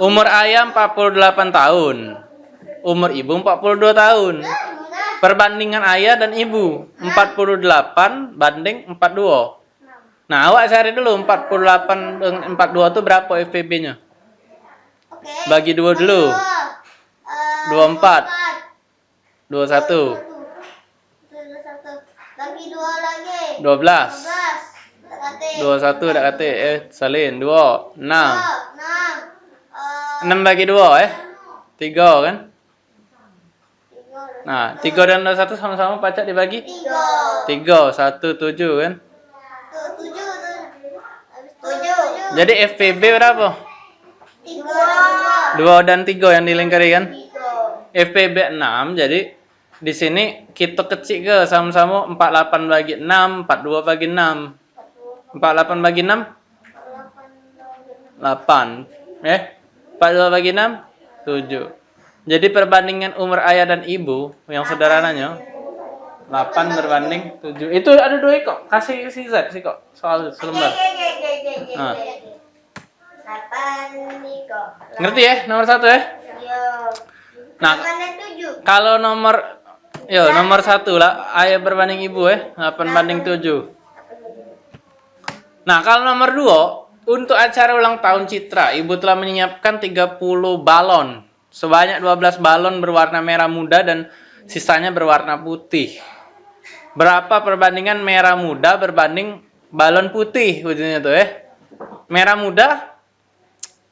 Umur ayah 48 tahun. Umur ibu 42 tahun. Perbandingan ayah dan ibu 48 banding 42. Nah, awak cari dulu 48 dengan 42 itu berapa FPB-nya? Oke. Bagi dua dulu. Dua, eh, 24. 21. Dua satu. Bagi dua lagi. 12. Dua belas. Dekati. 21 dak kata eh salin 2 6. Enam. 6 Eh, bagi 2 eh. 3 kan? Nah, 3 dan 21 sama-sama pacak dibagi Tiga. 3 1 7 kan? Tuh, tujuh tuh. Habis tujuh. Jadi FPB berapa? Tiga. 2 dan 3 yang dilingkari kan? Tiga. FPB 6 jadi di sini kita kecil ke sama-sama 48 bagi 6 42 bagi 6 48 bagi 6 8 eh 42 bagi 6 7 jadi perbandingan umur ayah dan ibu yang sederhananya 8 berbanding 7 itu ada dua kok kasih si Z sih kok. Soal selembar Ah. Tiga. ngerti ya? Nomor satu ya. Nah. Kalau nomor yo nomor satu lah. Ayah berbanding ibu ya. 8 banding 7 Nah, kalau nomor 2, untuk acara ulang tahun Citra, Ibu telah menyiapkan 30 balon. Sebanyak 12 balon berwarna merah muda dan sisanya berwarna putih. Berapa perbandingan merah muda berbanding balon putih ujungnya tuh ya? Merah muda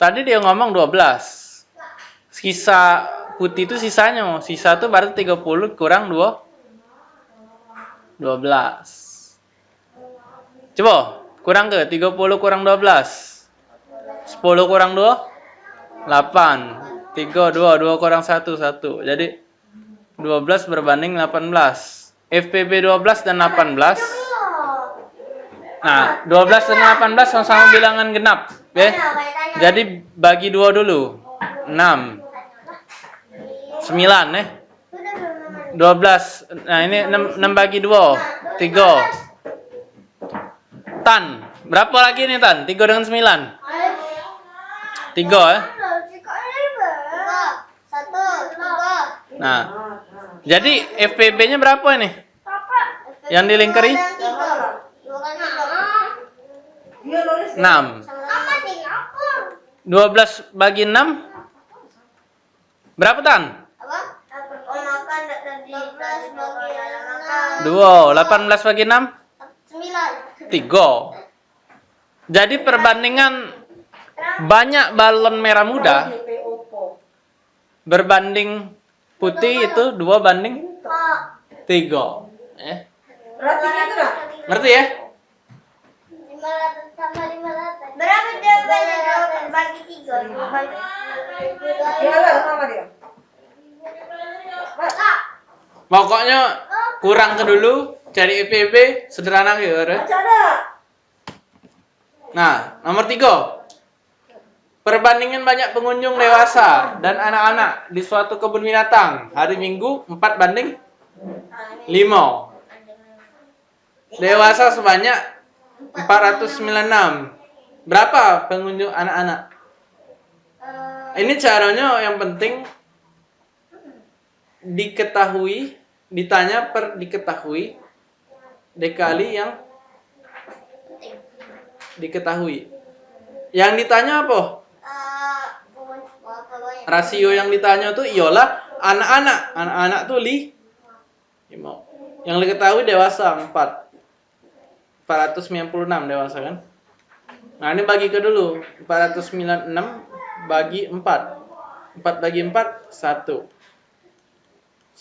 tadi dia ngomong 12. Sisa putih itu sisanya, sisa tuh berarti 30 kurang 2 12. Coba kurang ke 30 kurang 12. 10 kurang 2 8. 3 2 2 kurang 1 1. Jadi 12 berbanding 18. FPB 12 dan 18. Nah, 12 dan 18 sama-sama bilangan genap, ya. Jadi bagi 2 dulu. 6. 9 ya. 12. Nah, ini 6, 6 bagi 2. 3. Tan. Berapa lagi nih Tan? 3 dengan 9. 3 ya. Tiga. Tiga. Nah. Jadi FPB-nya berapa ini? Yang dilingkari? Tiga. Dua kali tiga. 6. Sama tiga. 12 bagi 6 Berapa Tan? Apa? Oh makan tadi. Dua belas bagi enam. 2. 18 bagi 6 3. Jadi perbandingan banyak balon merah muda berbanding putih itu 2 banding Oh. 3. Eh, Berarti gitu ngerti ya? Berapa jawabannya dua bagi tiga? Dua. Pokoknya kurang ke dulu cari IPB sederhana gitu. ya. Nah, nomor tiga. Perbandingan banyak pengunjung dewasa dan anak-anak di suatu kebun binatang hari Minggu 4 banding 5. Dewasa sebanyak 496. Berapa pengunjung anak-anak? Ini caranya yang penting diketahui, ditanya per diketahui dikali yang diketahui. Yang ditanya apa? Rasio yang ditanya tuh iyalah anak-anak. Anak-anak tuh li. Yang diketahui dewasa 4. 496 dewasa kan? Nah, ini bagi ke dulu. 496 bagi 4. 4 bagi 4 1.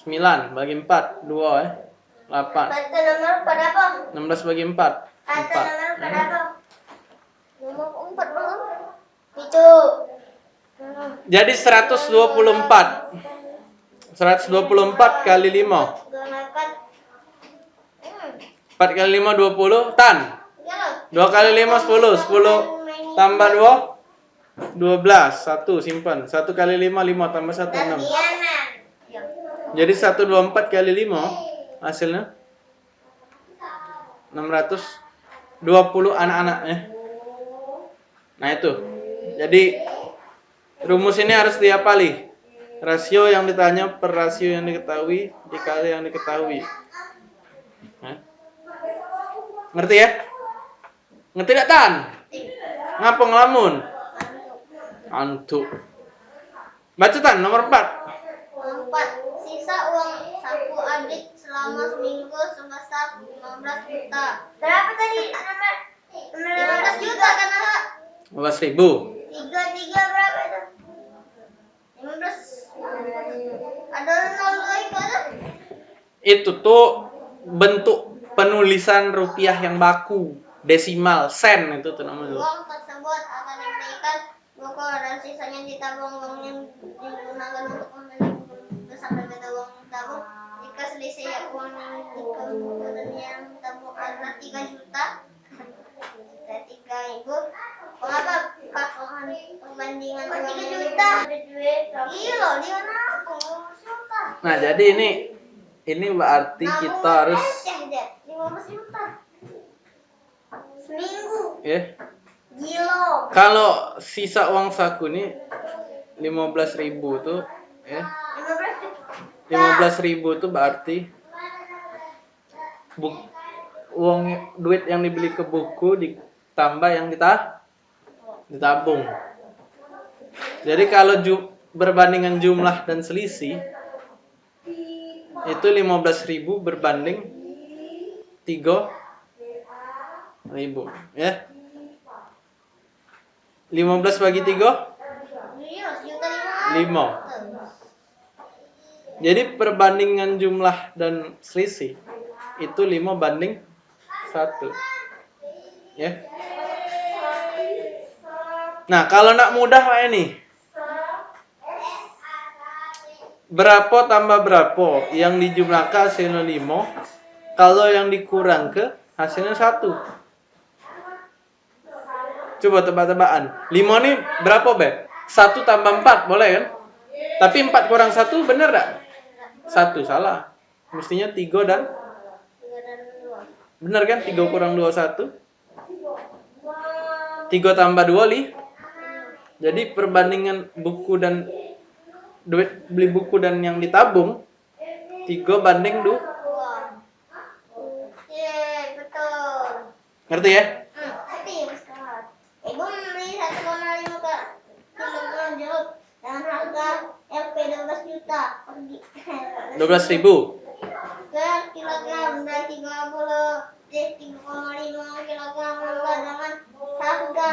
9 bagi 4 2 eh. 8. Kata nomor berapa? 16 bagi 4 Kata 4. nomor berapa? Nomor empat belum? Itu. Jadi 124. 124 kali 5. Gunakan. Hmm. 4 kali 5 20 tan. Ya. 2 kali 5 10 10 tambah 2 12 1 simpan 1 kali 5 5 tambah 1 6 Latihanan. Ya. jadi 124 kali 5 hasilnya 620 anak-anak ya nah itu jadi Rumus ini harus dihafali. Rasio yang ditanya per rasio yang diketahui dikali yang diketahui. Hah? Ngerti ya? Ngerti gak Tan? Ngapa ngelamun? Antuk. Baca Tan nomor 4. Empat. Sisa uang saku adik selama seminggu sebesar 15 juta. Berapa tadi? Nomor 15 juta kan Kak? 15 ribu. Tiga tiga berapa itu? 15. Ada nol lagi ada? Itu tuh bentuk penulisan rupiah yang baku. Desimal, sen itu tuh namanya. Uang tersebut akan diberikan buku dan sisanya ditabung uang yang digunakan untuk membeli besar berbeda uang tabung. Jika selisih uang dan yang tabung adalah 3 juta, kita tiga ibu. Mengapa pasangan perbandingan uang 3 juta? Iya loh, dia nabung 15 juta. Nah, jadi ini ini berarti kita harus 15 juta. Seminggu. ya Gila. kalau sisa uang saku ini 15.000 ribu tuh ya 15 juta. 15.000 ribu tuh berarti buk, uang duit yang dibeli ke buku ditambah yang kita ditabung. Jadi kalau ju, berbandingan jumlah dan selisih itu 15.000 berbanding 3.000 ya. 15 bagi 3 Iya, sejuta Lima. lima. Jadi perbandingan jumlah dan selisih itu 5 banding 1. Ya. Nah, kalau nak mudah Pak ini. Berapa tambah berapa yang dijumlahkan hasilnya 5, kalau yang dikurang ke hasilnya 1. Coba tebak-tebakan. 5 nih berapa, Beb? 1 tambah 4, boleh kan? Tapi 4 kurang 1 bener gak? 1 salah. Mestinya 3 dan Tiga dan dua. bener kan? 3 kurang 2 1. 3 tambah 2 li. Jadi perbandingan buku dan duit beli buku dan yang ditabung 3 banding 2. Dua. Betul. Ngerti ya? Hmm, tapi Ustaz. Ibu membeli 1,5 ke kilogram jeruk dengan harga LP 12 juta. Pergi. 12 ribu. ke kilogram dan 30 3,5 kilogram harga dengan harga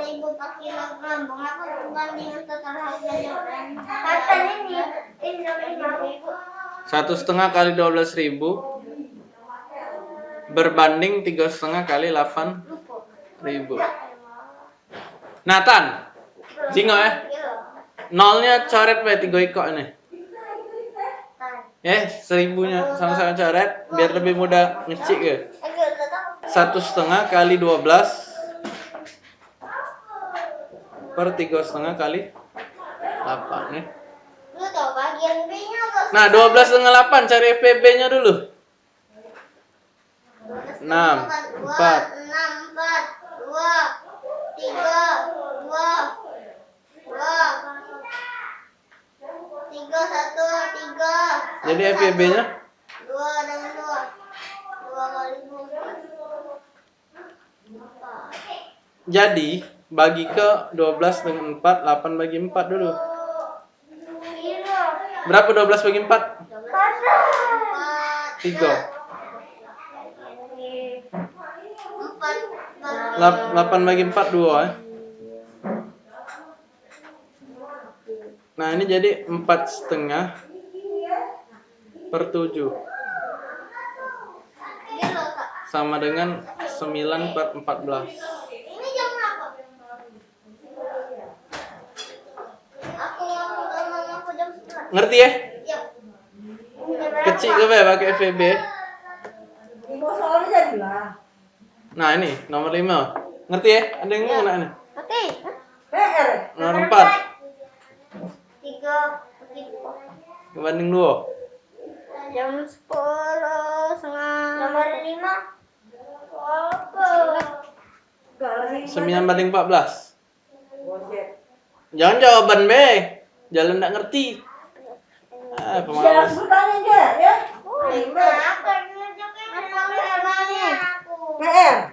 8.000 per kilogram. Mengapa perbandingan total harganya dan harga ini ini ribu? Satu setengah kali 12 ribu berbanding tiga setengah kali 8 ribu. Nathan, jingo ya. Nolnya coret be tiga ikok ini. Ya, seribunya sama-sama coret biar lebih mudah ngecik ya. Satu setengah kali 12 per tiga setengah kali 8. Lu tahu bagian B-nya apa? Nah, 12 setengah 8 cari FPB-nya dulu. 6, 4, 6, 4, 2, 3, 2, 2, 3, 1, 3. Jadi FPB-nya 2 dengan 2. 2 kali 2. jadi bagi ke 12 dengan 4, 8 bagi 4 dulu. Berapa 12 bagi 4? 3. 4 8 bagi 4 2 ya. Nah, ini jadi 4 setengah per 7 Dia loh, Kak. sama dengan 9 per 14. Ini jam berapa? Aku ngomong sama mamaku jam 11. Ngerti ya? Kecil ke pakai jadilah. Nah, ini nomor 5. Ngerti ya? Ada yang mau ini? Oke. PR. Nomor 4 tiga begitu ke Bandung jam sepuluh setengah nomor lima. Apa? Sembilan banding empat belas. Jangan jawaban be. jalan nggak ngerti. Ah pemalas. jangan aja ya. Oh, lima. aku nunjukin aku. PR